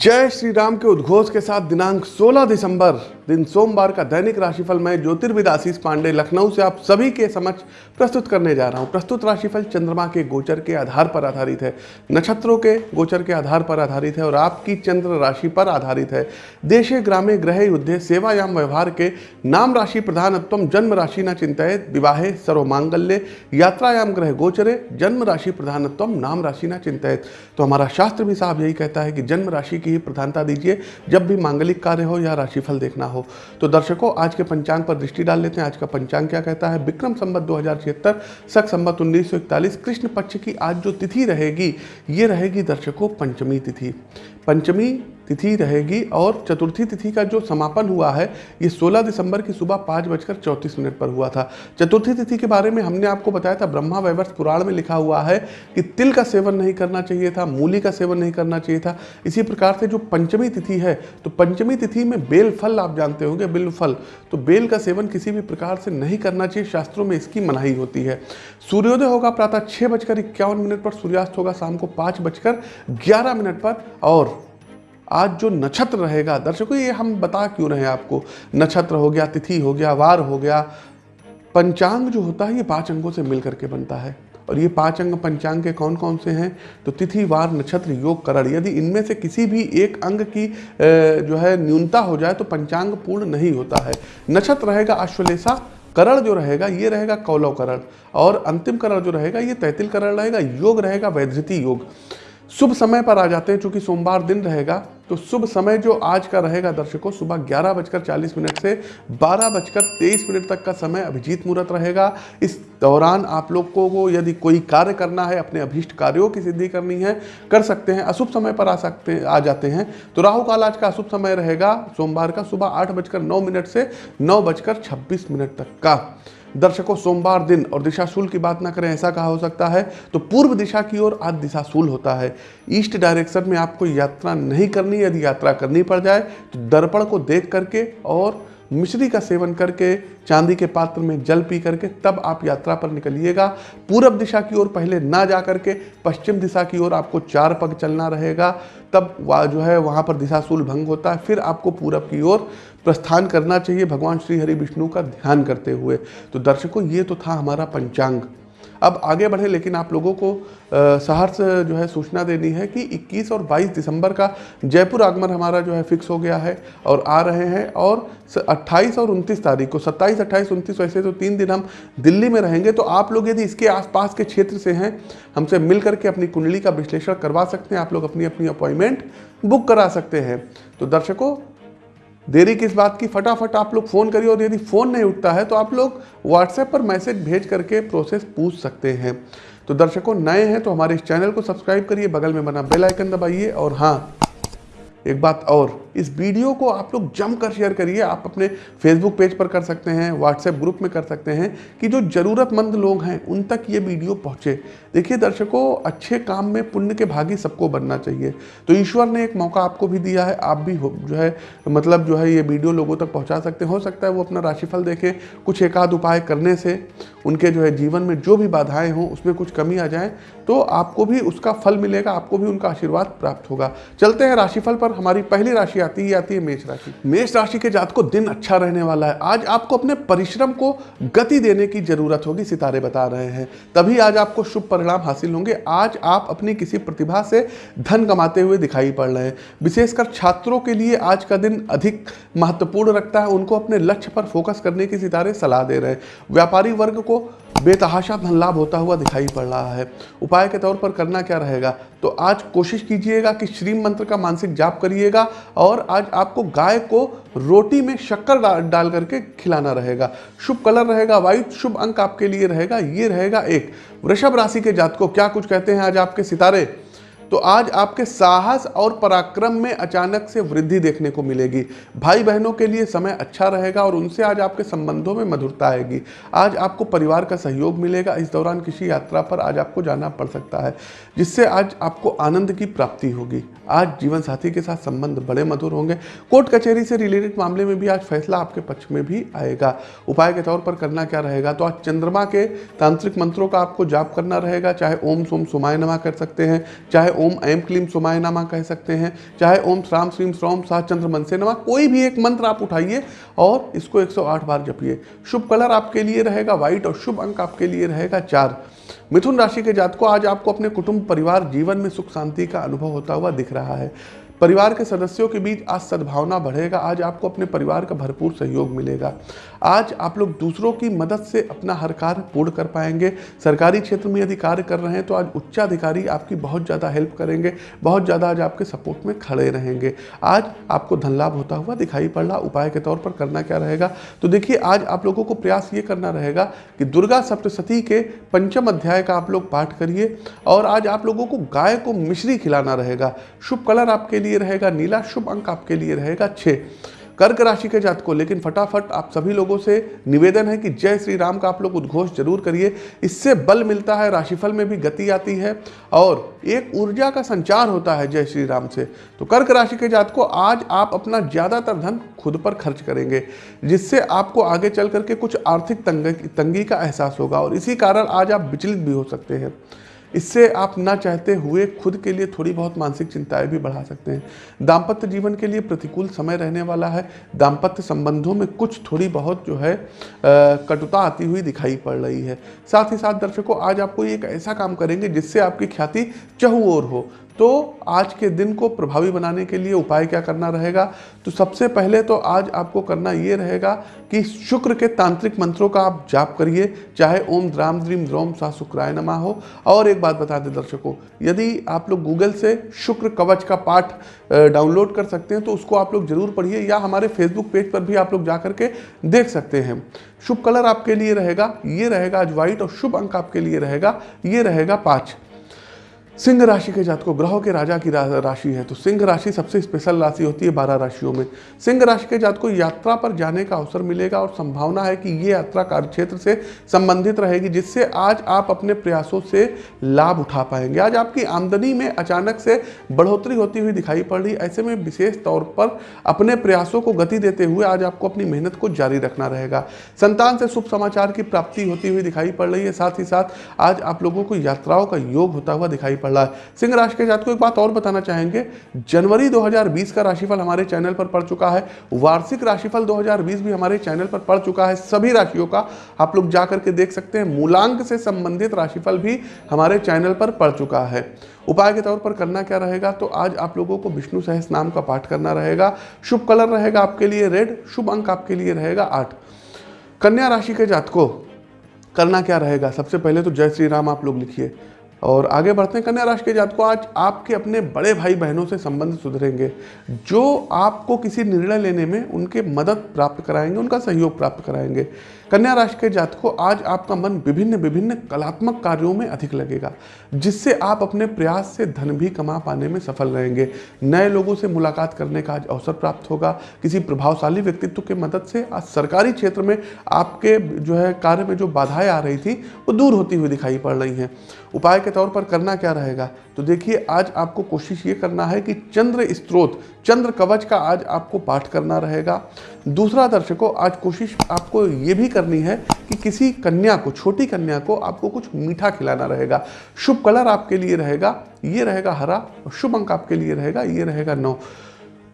जय श्री राम के उद्घोष के साथ दिनांक 16 दिसंबर दिन सोमवार का दैनिक राशिफल मैं ज्योतिर्विद आशीष पांडे लखनऊ से आप सभी के समक्ष प्रस्तुत करने जा रहा हूँ। प्रस्तुत राशिफल चंद्रमा के गोचर के आधार पर आधारित है। नक्षत्रों के गोचर के आधार पर आधारित है और आपकी चंद्र राशि पर आधारित है। देशे, ग्रामे ग्रह युद्धे, सेवायाम, व्यवहार के नाम राशि प्रधानत्व जन्म राशि न चिंतित, विवाहे, सर्वमांगल्य, यात्रायाम ग्रह गोचरे, जन्म राशि प्रधानत्व नाम राशि न चिंतित। तो हमारा शास्त्र भी साहब यही कहता है कि जन्म राशि की ही प्रधानता दीजिए, जब भी मांगलिक कार्य हो या राशिफल देखना हो। तो दर्शकों, आज के पंचांग पर दृष्टि डाल लेते हैं। आज का पंचांग क्या कहता है? विक्रम संबत दो हज़ार छिहत्तर, सख संबत उन्नीस सौ इकतालीस, कृष्ण पक्ष की आज जो तिथि रहेगी, ये रहेगी दर्शकों, पंचमी तिथि। पंचमी तिथि रहेगी और चतुर्थी तिथि का जो समापन हुआ है, ये 16 दिसंबर की सुबह पाँच बजकर चौंतीस मिनट पर हुआ था। चतुर्थी तिथि के बारे में हमने आपको बताया था, ब्रह्मा वैवर्ष पुराण में लिखा हुआ है कि तिल का सेवन नहीं करना चाहिए था, मूली का सेवन नहीं करना चाहिए था। इसी प्रकार से जो पंचमी तिथि है तो पंचमी तिथि में बेल फल आप जानते होंगे बेल फल। तो बेल का सेवन किसी भी प्रकार से नहीं करना चाहिए, शास्त्रों में इसकी मनाही होती है। सूर्योदय होगा प्रातः छः बजकर इक्यावन मिनट पर, सूर्यास्त होगा शाम को पाँच बजकर ग्यारह मिनट पर और आज जो नक्षत्र रहेगा, दर्शकों, ये हम बता क्यों रहे हैं आपको? नक्षत्र हो गया, तिथि हो गया, वार हो गया, पंचांग जो होता है, ये पाँच अंगों से मिल करके बनता है। और ये पाँच अंग पंचांग के कौन कौन से हैं? तो तिथि, वार, नक्षत्र, योग, करण। यदि इनमें से किसी भी एक अंग की जो है, न्यूनता हो जाए तो पंचांग पूर्ण नहीं होता है। नक्षत्र रहेगा अश्वलेषा, करण जो रहेगा, ये रहेगा कौलव करण। और अंतिम करण जो रहेगा, ये तैतिल करण रहेगा, योग रहेगा वैधृति योग। शुभ समय पर आ जाते हैं, चूँकि सोमवार दिन रहेगा तो शुभ समय जो आज का रहेगा दर्शकों, सुबह ग्यारह बजकर चालीस मिनट से बारह बजकर तेईस मिनट तक का समय अभिजीत मुहूर्त रहेगा। इस दौरान आप लोग को यदि कोई कार्य करना है, अपने अभीष्ट कार्यों की सिद्धि करनी है, कर सकते हैं, अशुभ समय पर आ सकते आ जाते हैं। तो राहु काल आज का अशुभ समय रहेगा, सोमवार का सुबह आठ बजकर नौ मिनट से नौ बजकर छब्बीस मिनट तक का। दर्शकों, सोमवार दिन और दिशाशूल की बात ना करें, ऐसा कहा हो सकता है तो पूर्व दिशा की ओर आज दिशाशूल होता है। ईस्ट डायरेक्शन में आपको यात्रा नहीं करनी, यदि यात्रा करनी पड़ जाए तो दर्पण को देख करके और मिश्री का सेवन करके, चांदी के पात्र में जल पी करके, तब आप यात्रा पर निकलिएगा। पूरब दिशा की ओर पहले ना जा करके, पश्चिम दिशा की ओर आपको चार पग चलना रहेगा, तब जो है, वहाँ पर दिशाशूल भंग होता है, फिर आपको पूरब की ओर प्रस्थान करना चाहिए भगवान श्री हरि विष्णु का ध्यान करते हुए। तो दर्शकों ये तो था हमारा पंचांग। अब आगे बढ़े लेकिन आप लोगों को सहर्ष जो है सूचना देनी है कि 21 और 22 दिसंबर का जयपुर आगमन हमारा जो है फिक्स हो गया है और आ रहे हैं और 28 और 29 तारीख को 27, 28, 29 वैसे तो तीन दिन हम दिल्ली में रहेंगे। तो आप लोग यदि इसके आसपास के क्षेत्र से हैं हमसे मिल करके अपनी कुंडली का विश्लेषण करवा सकते हैं। आप लोग अपनी अपनी अपॉइंटमेंट बुक करा सकते हैं। तो दर्शकों देरी किस बात की? फटाफट आप लोग फ़ोन करिए और यदि फ़ोन नहीं उठता है तो आप लोग व्हाट्सएप पर मैसेज भेज करके प्रोसेस पूछ सकते हैं। तो दर्शकों, नए हैं तो हमारे इस चैनल को सब्सक्राइब करिए, बगल में बना बेल आइकन दबाइए और हाँ एक बात और, इस वीडियो को आप लोग जमकर शेयर करिए। आप अपने फेसबुक पेज पर कर सकते हैं व्हाट्सएप ग्रुप में कर सकते हैं कि जो ज़रूरतमंद लोग हैं, उन तक ये वीडियो पहुँचे। देखिए दर्शकों, अच्छे काम में पुण्य के भागी सबको बनना चाहिए। तो ईश्वर ने एक मौका आपको भी दिया है, आप भी जो है मतलब जो है ये वीडियो लोगों तक पहुँचा सकते हैं सकता है वो अपना राशिफल देखें, कुछ एक आध उपाय करने से उनके जो है जीवन में जो भी बाधाएँ हों, उसमें कुछ कमी आ जाए तो आपको भी उसका फल मिलेगा, आपको भी उनका आशीर्वाद प्राप्त होगा। चलते हैं राशिफल पर हमारी पहली राशि आती ही आती है मेष राशि। मेष राशि के जात को दिन अच्छा रहने वाला है। आज आपको अपने परिश्रम को गति देने की ज़रूरत होगी, सितारे बता रहे हैं। तभी आज आपको शुभ परिणाम हासिल होंगे। आज आप अपनी किसी प्रतिभा से धन कमाते हुए दिखाई पड़ रहे हैं। विशेषकर छात्रों के लिए आज का दिन अधिक महत्वपूर्ण रखता है। उनको अपने लक्ष्य पर फोकस करने की सितारे सलाह दे रहे हैं। व्यापारी वर्ग को बेतहाशा धन लाभ होता हुआ दिखाई पड़ रहा है। उपाय के तौर पर करना क्या रहेगा? तो आज कोशिश कीजिएगा कि श्री मंत्र का मानसिक जाप करिएगा और आज आपको गाय को रोटी में शक्कर डाल करके खिलाना रहेगा। शुभ कलर रहेगा वाइट शुभ अंक आपके लिए रहेगा, ये रहेगा एक। वृषभ राशि के जात को क्या कुछ कहते हैं आज आपके सितारे? तो आज आपके साहस और पराक्रम में अचानक से वृद्धि देखने को मिलेगी। भाई बहनों के लिए समय अच्छा रहेगा और उनसे आज आपके संबंधों में मधुरता आएगी। आज आपको परिवार का सहयोग मिलेगा। इस दौरान किसी यात्रा पर आज आपको जाना पड़ सकता है, जिससे आज आपको आनंद की प्राप्ति होगी। आज जीवन साथी के साथ संबंध बड़े मधुर होंगे। कोर्ट कचहरी से रिलेटेड मामले में भी आज फैसला आपके पक्ष में भी आएगा। उपाय के तौर पर करना क्या रहेगा? तो आज चंद्रमा के तांत्रिक मंत्रों का आपको जाप करना रहेगा। चाहे ओम सोम सुमाय नमा कर सकते हैं, चाहे ओम ऐम क्लीम सुमाय नमा कह सकते हैं। चाहे ओम, श्राम श्रीम श्रोम सा चंद्र, मन से नमा, कोई भी एक मंत्र आप उठाइए और इसको 108 बार जपिए। शुभ कलर आपके लिए रहेगा व्हाइट और शुभ अंक आपके लिए रहेगा चार। मिथुन राशि के जात को आज आपको अपने कुटुंब, परिवार, जीवन में सुख, शांति का अनुभव होता हुआ दिख रहा है। परिवार के सदस्यों के बीच आज सद्भावना बढ़ेगा, आज आपको अपने परिवार का भरपूर सहयोग मिलेगा। आज आप लोग दूसरों की मदद से अपना हर कार्य पूर्ण कर पाएँगे। सरकारी क्षेत्र में यदि कार्य कर रहे हैं तो आज उच्चाधिकारी आपकी बहुत ज़्यादा हेल्प करेंगे, बहुत ज़्यादा आज आपके सपोर्ट में खड़े रहेंगे। आज आपको धन लाभ होता हुआ दिखाई पड़ रहा उपाय के तौर पर करना क्या रहेगा? तो देखिए, आज आप लोगों को प्रयास ये करना रहेगा कि दुर्गा सप्तशती के पंचम अध्याय का आप लोग पाठ करिए और आज आप लोगों को गाय को मिश्री खिलाना रहेगा। शुभ कलर आपके लिए लिए रहेगा, नीला शुभ अंक आपके लिए रहेगा छः कर्क राशि के जात को लेकिन फटाफट आप सभी लोगों से निवेदन है कि जय श्री राम का आप लोग उद्घोष ज़रूर करिए। इससे बल मिलता है, राशिफल में भी गति आती है और एक ऊर्जा का संचार होता है जय श्री राम से। तो कर्क राशि के जात को आज आप अपना ज़्यादातर धन खुद पर खर्च करेंगे, जिससे आपको आगे चल करके कुछ आर्थिक तंगी का एहसास होगा और इसी कारण आज आप विचलित भी हो सकते हैं। इससे आप ना चाहते हुए खुद के लिए थोड़ी बहुत मानसिक चिंताएँ भी बढ़ा सकते हैं। दाम्पत्य जीवन के लिए प्रतिकूल समय रहने वाला है। दाम्पत्य संबंधों में कुछ थोड़ी बहुत जो है कटुता आती हुई दिखाई पड़ रही है। साथ ही साथ दर्शकों, आज आपको एक ऐसा काम करेंगे जिससे आपकी ख्याति चहुओर हो। तो आज के दिन को प्रभावी बनाने के लिए उपाय क्या करना रहेगा? तो सबसे पहले तो आज आपको करना ये रहेगा कि शुक्र के तांत्रिक मंत्रों का आप जाप करिए, चाहे ओम द्राम द्रीम द्रोम सा शुक्राय नमा हो। और एक बात बता दें दर्शकों, यदि आप लोग गूगल से शुक्र कवच का पाठ डाउनलोड कर सकते हैं तो उसको आप लोग ज़रूर पढ़िए या हमारे फेसबुक पेज पर भी आप लोग जा करके देख सकते हैं। शुभ कलर आपके लिए रहेगा, ये रहेगा आज व्हाइट और शुभ अंक आपके लिए रहेगा, ये रहेगा पाँच। सिंह राशि के जात को ग्रहों के राजा की राशि है तो सिंह राशि सबसे स्पेशल राशि होती है बारह राशियों में। सिंह राशि के जात को यात्रा पर जाने का अवसर मिलेगा और संभावना है कि ये यात्रा कार्य क्षेत्र से संबंधित रहेगी, जिससे आज आप अपने प्रयासों से लाभ उठा पाएँगे। आज आपकी आमदनी में अचानक से बढ़ोतरी होती हुई दिखाई पड़ रही, ऐसे में विशेष तौर पर अपने प्रयासों को गति देते हुए आज आपको अपनी मेहनत को जारी रखना रहेगा। संतान से शुभ समाचार की प्राप्ति होती हुई दिखाई पड़ रही है, साथ ही साथ आज आप लोगों को यात्राओं का योग होता हुआ दिखाई पड़ रहा है। सिंह राशि के जात को एक बात और बताना चाहेंगे, जनवरी 2020 का राशिफल हमारे चैनल पर पड़ चुका है। वार्षिक राशिफल 2020 भी हमारे चैनल पर पड़ चुका है। सभी राशियों का आप लोग जाकर के देख सकते हैं। मूलांक से संबंधित राशिफल भी हमारे चैनल पर पड़ चुका है। उपाय के तौर पर करना क्या रहेगा? तो आज आप लोगों को विष्णु सहस नाम का पाठ करना रहेगा। शुभ कलर रहेगा आपके लिए रेड, शुभ अंक आपके लिए रहेगा आठ। कन्या राशि के जात को करना क्या रहेगा? सबसे पहले तो जय श्री राम आप लोग लिखिए। और आगे बढ़ते हैं, कन्या राशि के जात को आज आपके अपने बड़े भाई बहनों से संबंध सुधरेंगे, जो आपको किसी निर्णय लेने में उनके मदद प्राप्त कराएँगे, उनका सहयोग प्राप्त कराएँगे। कन्या राशि के जात को आज आपका मन विभिन्न विभिन्न कलात्मक कार्यों में अधिक लगेगा, जिससे आप अपने प्रयास से धन भी कमा पाने में सफल रहेंगे। नए लोगों से मुलाकात करने का आज अवसर प्राप्त होगा। किसी प्रभावशाली व्यक्तित्व के मदद से आज सरकारी क्षेत्र में आपके जो है कार्य में जो बाधाएँ आ रही थी, वो दूर होती हुई दिखाई पड़ रही हैं। उपाय के तौर पर करना क्या रहेगा? तो देखिए, आज आपको कोशिश ये करना है कि चंद्र स्त्रोत, चंद्र कवच का आज आपको पाठ करना रहेगा। दूसरा दर्शकों, आज कोशिश आपको ये भी करनी है कि किसी कन्या को, छोटी कन्या को आपको कुछ मीठा खिलाना रहेगा। शुभ कलर आपके लिए रहेगा, ये रहेगा हरा और शुभ अंक आपके लिए रहेगा, ये रहेगा नौ।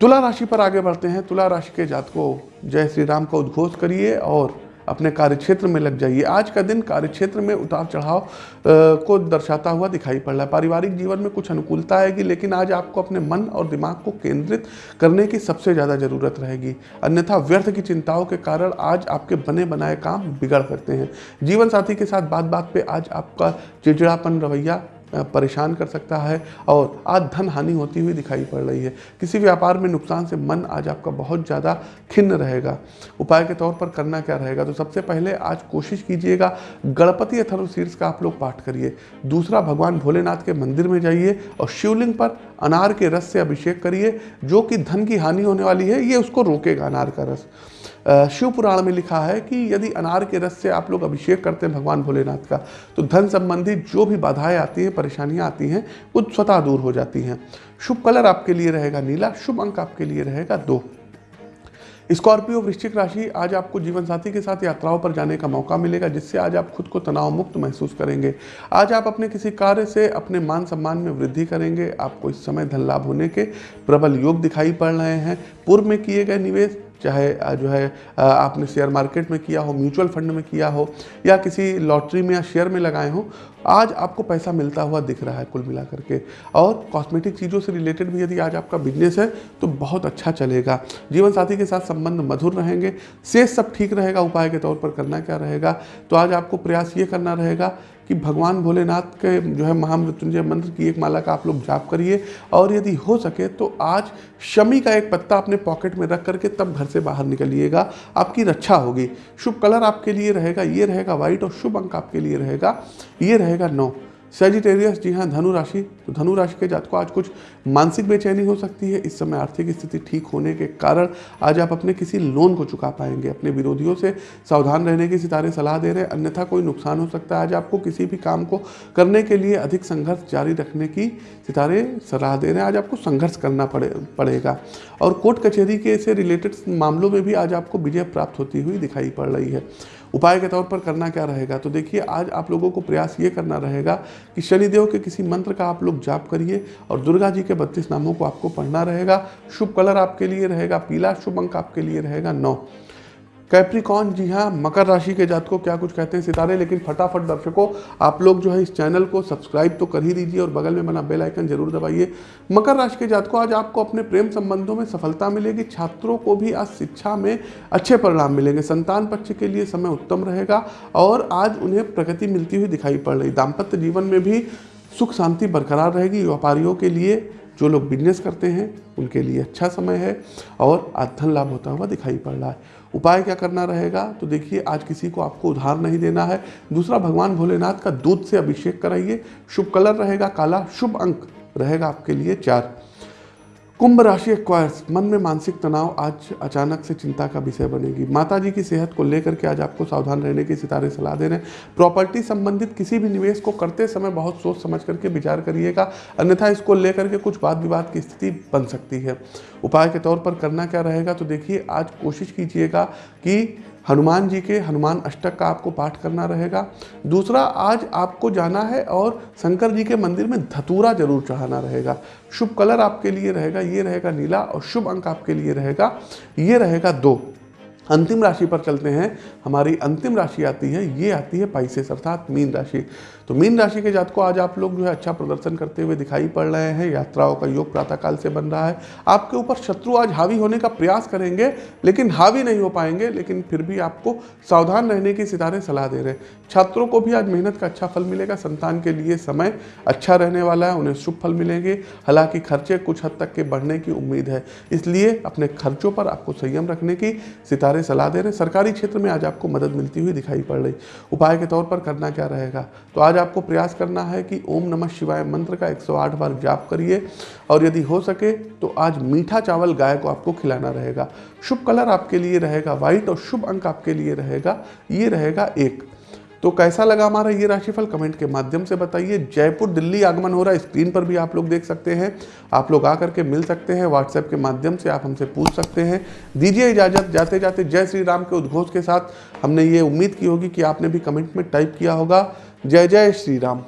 तुला राशि पर आगे बढ़ते हैं। तुला राशि के जात को जय श्री राम का उद्घोष करिए और अपने कार्यक्षेत्र में लग जाइए। आज का दिन कार्यक्षेत्र में उतार चढ़ाव को दर्शाता हुआ दिखाई पड़ रहा है। पारिवारिक जीवन में कुछ अनुकूलता आएगी, लेकिन आज आपको अपने मन और दिमाग को केंद्रित करने की सबसे ज़्यादा ज़रूरत रहेगी। अन्यथा व्यर्थ की चिंताओं के कारण आज आपके बने बनाए काम बिगड़ सकते हैं। जीवन साथी के साथ बात बात पर आज आपका चिड़चिड़ापन रवैया परेशान कर सकता है और आज धन हानि होती हुई दिखाई पड़ रही है। किसी व्यापार में नुकसान से मन आज आपका बहुत ज़्यादा खिन्न रहेगा। उपाय के तौर पर करना क्या रहेगा? तो सबसे पहले आज कोशिश कीजिएगा, गणपति अथर्व शीर्ष का आप लोग पाठ करिए। दूसरा, भगवान भोलेनाथ के मंदिर में जाइए और शिवलिंग पर अनार के रस से अभिषेक करिए। जो कि धन की हानि होने वाली है, ये उसको रोकेगा अनार का रस। शिव पुराण में लिखा है कि यदि अनार के रस से आप लोग अभिषेक करते हैं भगवान भोलेनाथ का तो धन संबंधी जो भी बाधाएँ आती हैं, परेशानियाँ आती हैं, वो स्वतः दूर हो जाती हैं। शुभ कलर आपके लिए रहेगा नीला, शुभ अंक आपके लिए रहेगा दो। स्कॉर्पियो वृश्चिक राशि, आज आपको जीवन साथी के साथ यात्राओं पर जाने का मौका मिलेगा, जिससे आज आप खुद को तनाव मुक्त महसूस करेंगे। आज आप अपने किसी कार्य से अपने मान सम्मान में वृद्धि करेंगे। आपको इस समय धन लाभ होने के प्रबल योग दिखाई पड़ रहे हैं। पूर्व में किए गए निवेश चाहे जो है आपने शेयर मार्केट में किया हो, म्यूचुअल फंड में किया हो, या किसी लॉटरी में या शेयर में लगाए हो आज आपको पैसा मिलता हुआ दिख रहा है कुल मिला करके और कॉस्मेटिक चीज़ों से रिलेटेड भी यदि आज आपका बिज़नेस है तो बहुत अच्छा चलेगा। जीवन साथी के साथ संबंध मधुर रहेंगे। शेष सब ठीक रहेगा, उपाय के तौर पर करना क्या रहेगा? तो आज आपको प्रयास ये करना रहेगा कि भगवान भोलेनाथ के जो है महामृत्युंजय मंत्र की एक माला का आप लोग जाप करिए। और यदि हो सके तो आज शमी का एक पत्ता अपने पॉकेट में रख करके तब घर से बाहर निकलिएगा। आपकी रक्षा होगी। शुभ कलर आपके लिए रहेगा, ये रहेगा व्हाइट और शुभ अंक आपके लिए रहेगा। ये रहेगा नौ सेजिटेरियस जी हाँ धनु राशि तो धनु राशि के जात को आज कुछ मानसिक बेचैनी हो सकती है। इस समय आर्थिक स्थिति ठीक होने के कारण आज आप अपने किसी लोन को चुका पाएँगे। अपने विरोधियों से सावधान रहने की सितारे सलाह दे रहे हैं। अन्यथा कोई नुकसान हो सकता है। आज आपको किसी भी काम को करने के लिए अधिक संघर्ष जारी रखने की सितारे सलाह दे रहे हैं। आज आपको संघर्ष करना पड़े, पड़ेगा। और कोर्ट कचहरी के से रिलेटेड मामलों में भी आज आपको विजय प्राप्त होती हुई दिखाई पड़ रही है। उपाय के तौर पर करना क्या रहेगा? तो देखिए, आज आप लोगों को प्रयास ये करना रहेगा कि शनिदेव के किसी मंत्र का आप लोग जाप करिए और दुर्गा जी के बत्तीस नामों को आपको पढ़ना रहेगा। शुभ कलर आपके लिए रहेगा, पीला शुभ अंक आपके लिए रहेगा नौ। कैप्रिकॉन जी हाँ मकर राशि के जात को क्या कुछ कहते हैं? सितारे, लेकिन फटाफट दर्शकों, आप लोग जो है इस चैनल को सब्सक्राइब तो कर ही दीजिए और बगल में बना बेल आइकन ज़रूर दबाइए। मकर राशि के जात को आज आपको अपने प्रेम संबंधों में सफलता मिलेगी। छात्रों को भी आज शिक्षा में अच्छे परिणाम मिलेंगे। संतान पक्ष के लिए समय उत्तम रहेगा और आज उन्हें प्रगति मिलती हुई दिखाई पड़ रही। दाम्पत्य जीवन में भी सुख शांति बरकरार रहेगी। व्यापारियों के लिए जो लोग बिज़नेस करते हैं, उनके लिए अच्छा समय है और आज धन लाभ होता हुआ दिखाई पड़ रहा है। उपाय क्या करना रहेगा? तो देखिए, आज किसी को आपको उधार नहीं देना है। दूसरा, भगवान भोलेनाथ का दूध से अभिषेक कराइए। शुभ कलर रहेगा काला, शुभ अंक रहेगा आपके लिए चार। कुंभ राशि एक्वायर्स मन में मानसिक तनाव आज अचानक से चिंता का विषय बनेगी। माता जी की सेहत को लेकर के आज आपको सावधान रहने की सितारे सलाह दे रहे हैं प्रॉपर्टी संबंधित किसी भी निवेश को करते समय बहुत सोच समझ करके विचार करिएगा। अन्यथा इसको लेकर के कुछ वाद विवाद की स्थिति बन सकती है। उपाय के तौर पर करना क्या रहेगा तो देखिए, आज कोशिश कीजिएगा कि हनुमान जी के हनुमान अष्टक का आपको पाठ करना रहेगा। दूसरा, आज आपको जाना है और शंकर जी के मंदिर में धतूरा ज़रूर चढ़ाना रहेगा। शुभ कलर आपके लिए रहेगा, ये रहेगा नीला और शुभ अंक आपके लिए रहेगा, ये रहेगा दो। अंतिम राशि पर चलते हैं। हमारी अंतिम राशि आती है, ये आती है पाइसेस, अर्थात मीन राशि। तो मीन राशि के जात को आज आप लोग जो है अच्छा प्रदर्शन करते हुए दिखाई पड़ रहे हैं। यात्राओं का योग प्रातःकाल से बन रहा है। आपके ऊपर शत्रु आज हावी होने का प्रयास करेंगे, लेकिन हावी नहीं हो पाएँगे, लेकिन फिर भी आपको सावधान रहने की सितारे सलाह दे रहे हैं। छात्रों को भी आज मेहनत का अच्छा फल मिलेगा। संतान के लिए समय अच्छा रहने वाला है, उन्हें शुभ फल मिलेंगे। हालाँकि खर्चे कुछ हद तक के बढ़ने की उम्मीद है, इसलिए अपने खर्चों पर आपको संयम रखने की सितारे सलाह दे रहे हैं। सरकारी क्षेत्र में आज आपको मदद मिलती हुई दिखाई पड़ रही। उपाय के तौर पर करना क्या रहेगा? तो आज आपको प्रयास करना है कि ओम नमः शिवाय मंत्र का 108 बार जाप करिए और यदि हो सके तो आज मीठा चावल गाय को आपको खिलाना रहेगा। शुभ कलर आपके लिए रहेगा, व्हाइट और शुभ अंक आपके लिए रहेगा। ये रहेगा एक। तो कैसा लगा हमारा ये राशिफल? कमेंट के माध्यम से बताइए। जयपुर दिल्ली आगमन हो रहा है, स्क्रीन पर भी आप लोग देख सकते हैं। आप लोग आकर के मिल सकते हैं व्हाट्सएप के माध्यम से आप हमसे पूछ सकते हैं। दीजिए इजाज़त, जाते जाते जय श्री राम के उद्घोष के साथ हमने ये उम्मीद की होगी कि आपने भी कमेंट में टाइप किया होगा। जय जय श्री राम।